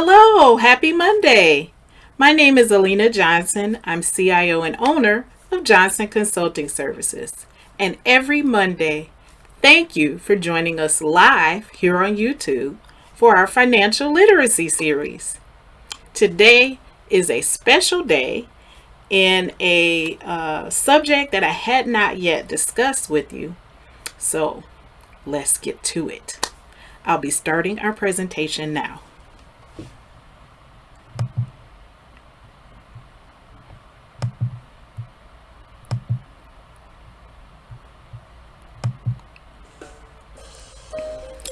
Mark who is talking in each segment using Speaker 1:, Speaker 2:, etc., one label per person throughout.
Speaker 1: Hello, happy Monday. My name is Alina Johnson. I'm CIO and owner of Johnson Consulting Services. And every Monday, thank you for joining us live here on YouTube for our financial literacy series. Today is a special day in a uh, subject that I had not yet discussed with you. So let's get to it. I'll be starting our presentation now.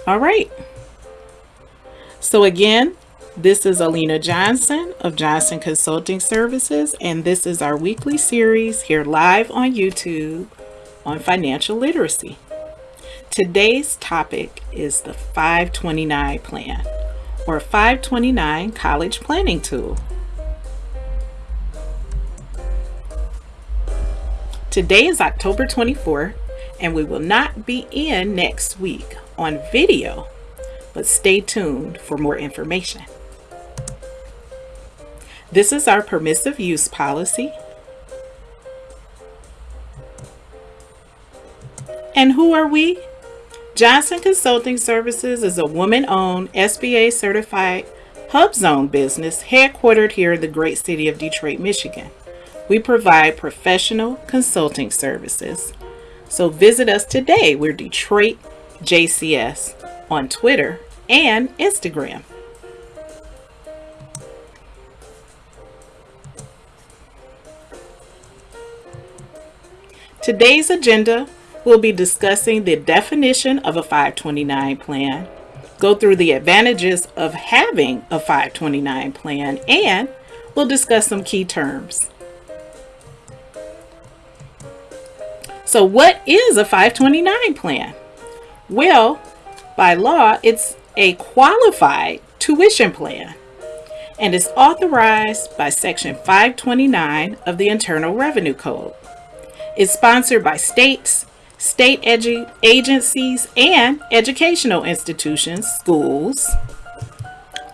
Speaker 1: All right. So again, this is Alina Johnson of Johnson Consulting Services, and this is our weekly series here live on YouTube on financial literacy. Today's topic is the 529 plan or 529 college planning tool. Today is October 24th, and we will not be in next week on video, but stay tuned for more information. This is our permissive use policy. And who are we? Johnson Consulting Services is a woman-owned SBA certified HUBZone business headquartered here in the great city of Detroit, Michigan. We provide professional consulting services. So visit us today. We're Detroit JCS on Twitter and Instagram. Today's agenda will be discussing the definition of a 529 plan, go through the advantages of having a 529 plan, and we'll discuss some key terms. So what is a 529 plan? Well, by law, it's a qualified tuition plan and is authorized by Section 529 of the Internal Revenue Code. It's sponsored by states, state agencies, and educational institutions, schools,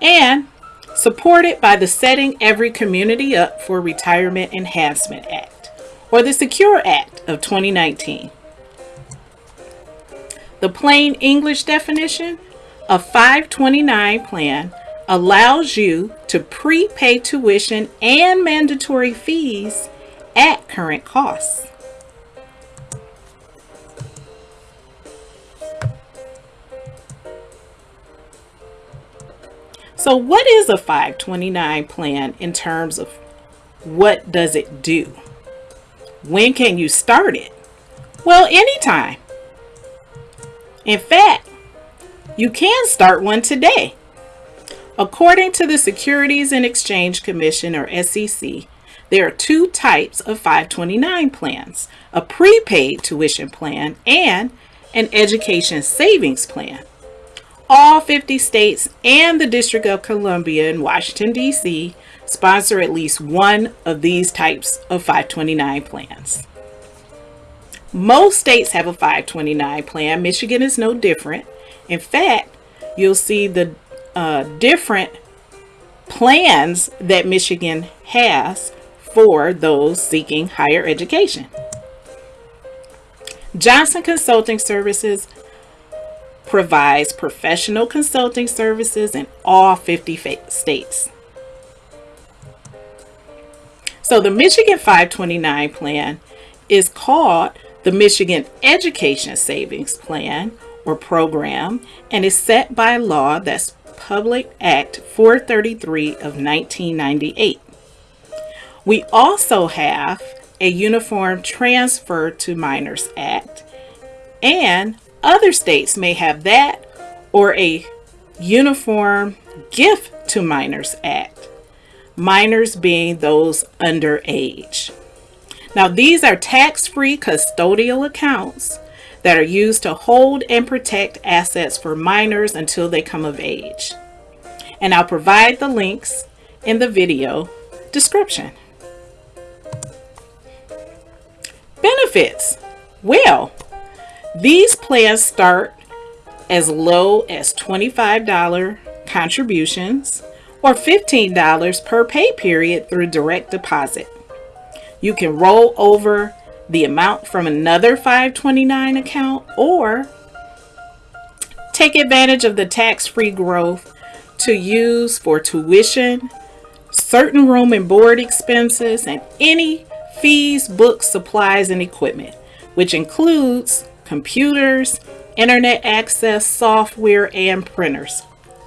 Speaker 1: and supported by the Setting Every Community Up for Retirement Enhancement Act, or the Secure Act of 2019. The plain English definition, a 529 plan allows you to prepay tuition and mandatory fees at current costs. So what is a 529 plan in terms of what does it do? When can you start it? Well, anytime. In fact, you can start one today. According to the Securities and Exchange Commission, or SEC, there are two types of 529 plans, a prepaid tuition plan and an education savings plan. All 50 states and the District of Columbia in Washington, D.C. sponsor at least one of these types of 529 plans. Most states have a 529 plan. Michigan is no different. In fact, you'll see the uh, different plans that Michigan has for those seeking higher education. Johnson Consulting Services provides professional consulting services in all 50 states. So the Michigan 529 plan is called the Michigan Education Savings Plan or program and is set by law that's Public Act 433 of 1998. We also have a Uniform Transfer to Minors Act and other states may have that or a Uniform Gift to Minors Act, minors being those under age. Now, these are tax-free custodial accounts that are used to hold and protect assets for minors until they come of age. And I'll provide the links in the video description. Benefits. Well, these plans start as low as $25 contributions or $15 per pay period through direct deposit. You can roll over the amount from another 529 account or take advantage of the tax-free growth to use for tuition, certain room and board expenses, and any fees, books, supplies, and equipment, which includes computers, internet access, software, and printers,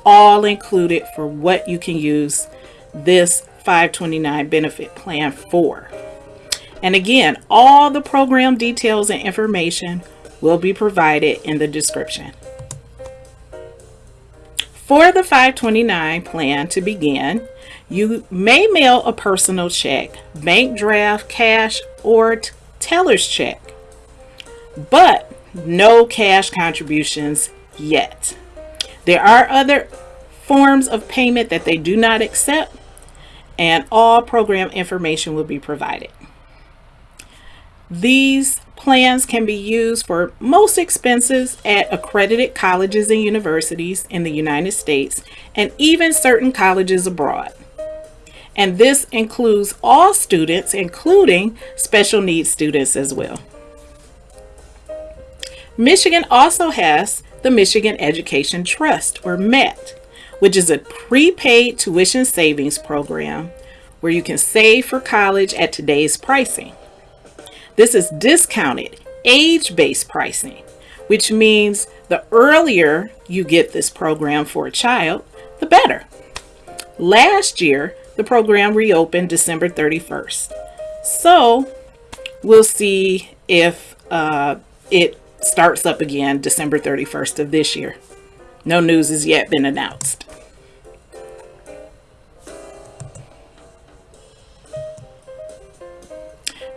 Speaker 1: all included for what you can use this 529 benefit plan for. And again, all the program details and information will be provided in the description. For the 529 plan to begin, you may mail a personal check, bank draft, cash, or teller's check, but no cash contributions yet. There are other forms of payment that they do not accept, and all program information will be provided. These plans can be used for most expenses at accredited colleges and universities in the United States and even certain colleges abroad. And this includes all students, including special needs students as well. Michigan also has the Michigan Education Trust, or MET, which is a prepaid tuition savings program where you can save for college at today's pricing. This is discounted age-based pricing, which means the earlier you get this program for a child, the better. Last year, the program reopened December 31st. So we'll see if uh, it starts up again December 31st of this year. No news has yet been announced.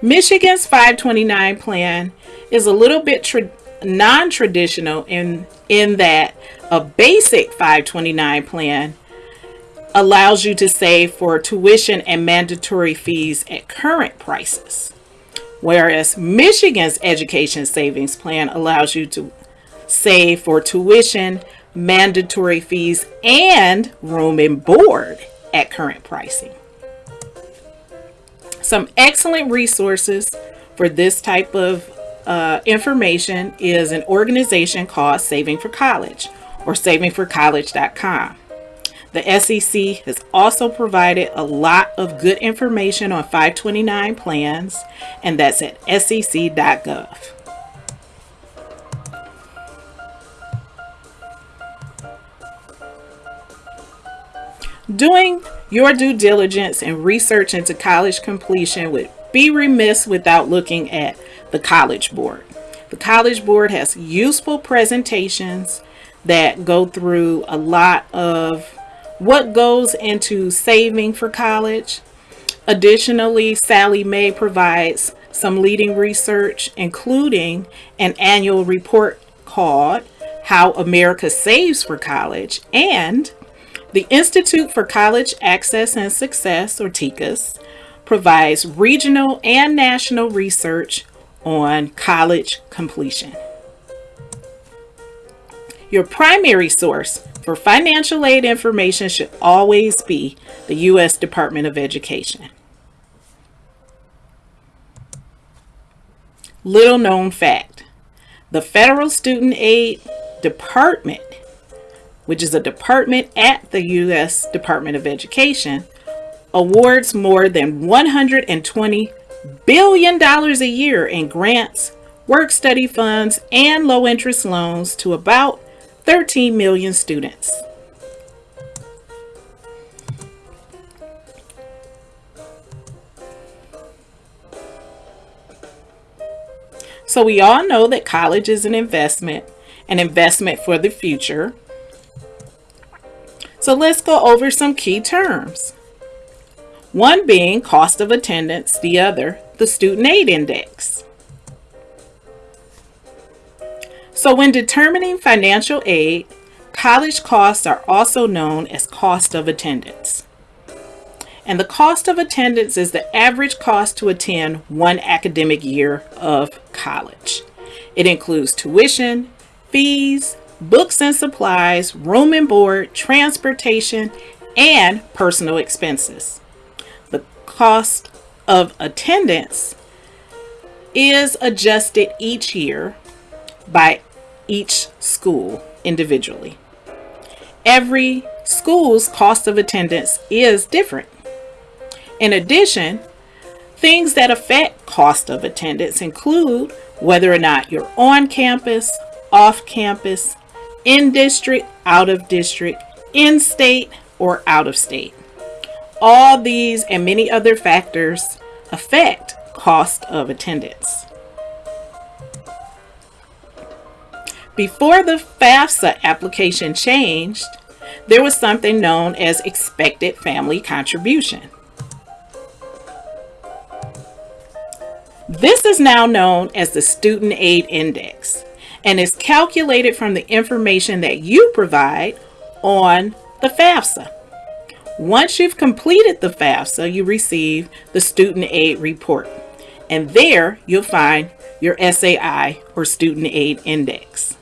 Speaker 1: Michigan's 529 plan is a little bit non-traditional in, in that a basic 529 plan allows you to save for tuition and mandatory fees at current prices. Whereas Michigan's education savings plan allows you to save for tuition, mandatory fees, and room and board at current pricing. Some excellent resources for this type of uh, information is an organization called Saving for College or savingforcollege.com. The SEC has also provided a lot of good information on 529 plans, and that's at sec.gov. Doing your due diligence and research into college completion would be remiss without looking at the College Board. The College Board has useful presentations that go through a lot of what goes into saving for college. Additionally, Sallie Mae provides some leading research, including an annual report called How America Saves for College and the Institute for College Access and Success, or TICAS, provides regional and national research on college completion. Your primary source for financial aid information should always be the U.S. Department of Education. Little known fact, the Federal Student Aid Department which is a department at the U.S. Department of Education, awards more than $120 billion a year in grants, work study funds, and low interest loans to about 13 million students. So we all know that college is an investment, an investment for the future. So let's go over some key terms. One being cost of attendance, the other, the student aid index. So when determining financial aid, college costs are also known as cost of attendance. And the cost of attendance is the average cost to attend one academic year of college. It includes tuition, fees, books and supplies, room and board, transportation, and personal expenses. The cost of attendance is adjusted each year by each school individually. Every school's cost of attendance is different. In addition, things that affect cost of attendance include whether or not you're on campus, off campus, in district, out of district, in state, or out of state. All these and many other factors affect cost of attendance. Before the FAFSA application changed, there was something known as expected family contribution. This is now known as the Student Aid Index and is calculated from the information that you provide on the FAFSA. Once you've completed the FAFSA, you receive the Student Aid Report. And there you'll find your SAI or Student Aid Index.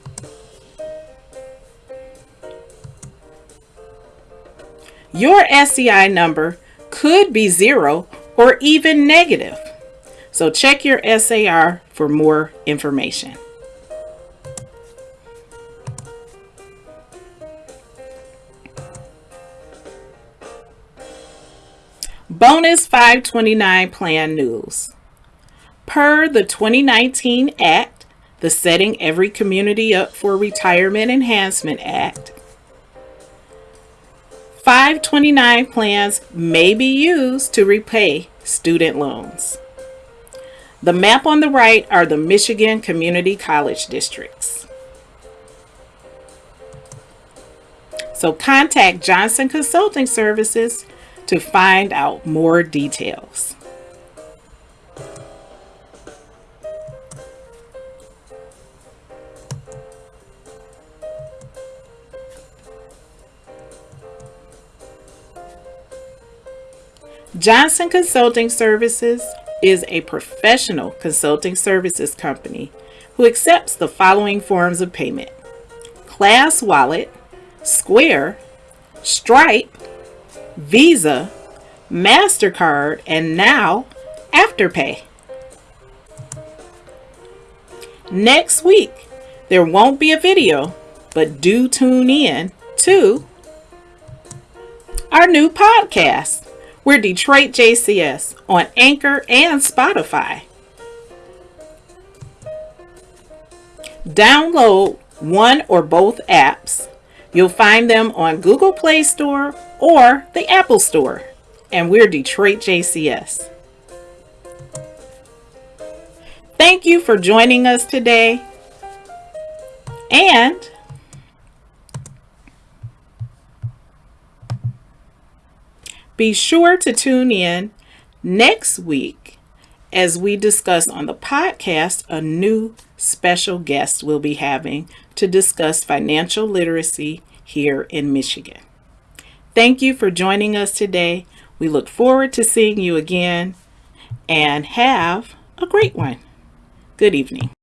Speaker 1: Your SEI number could be zero or even negative. So check your SAR for more information. Bonus 529 Plan News. Per the 2019 Act, the Setting Every Community Up for Retirement Enhancement Act, 529 plans may be used to repay student loans. The map on the right are the Michigan Community College districts. So contact Johnson Consulting Services to find out more details. Johnson Consulting Services is a professional consulting services company who accepts the following forms of payment Class Wallet, Square, Stripe, Visa, MasterCard, and now Afterpay. Next week, there won't be a video, but do tune in to our new podcast we're Detroit JCS on Anchor and Spotify. Download one or both apps. You'll find them on Google Play Store or the Apple Store. And we're Detroit JCS. Thank you for joining us today. And Be sure to tune in next week as we discuss on the podcast a new special guest we'll be having to discuss financial literacy here in Michigan. Thank you for joining us today. We look forward to seeing you again and have a great one. Good evening.